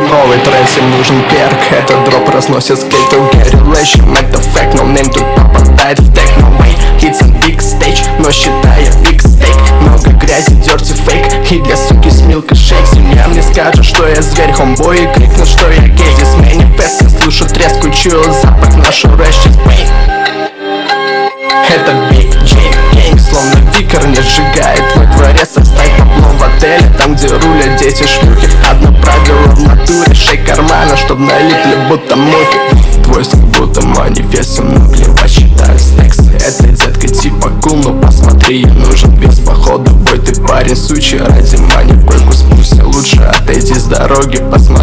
Новый трек им нужен перк. Этот дроп разносит скейт to get relation Это факт, но name тут попадает в тег No way, it's a big stage Но считаю big стейк Много грязи, дерти фейк И для суки с милка шейк Семья мне скажет, что я зверь Хомбой. И крикнут, что я гей. Здесь манифест, я слышу треск, чую запах Нашу рэш, это бит викер не сжигает. Во дворе составь табло в отеле Там, где рулят дети шлюхи. Одно правило в натуре Шей кармана, чтоб налипли будто мухи. Твой стиль будто манифест Всем наплевать, считаю стексы Это детка типа кул, но посмотри Я нужен без похода бой Ты парень сучий, ради мани в койку спусти Лучше отойди с дороги, посмотри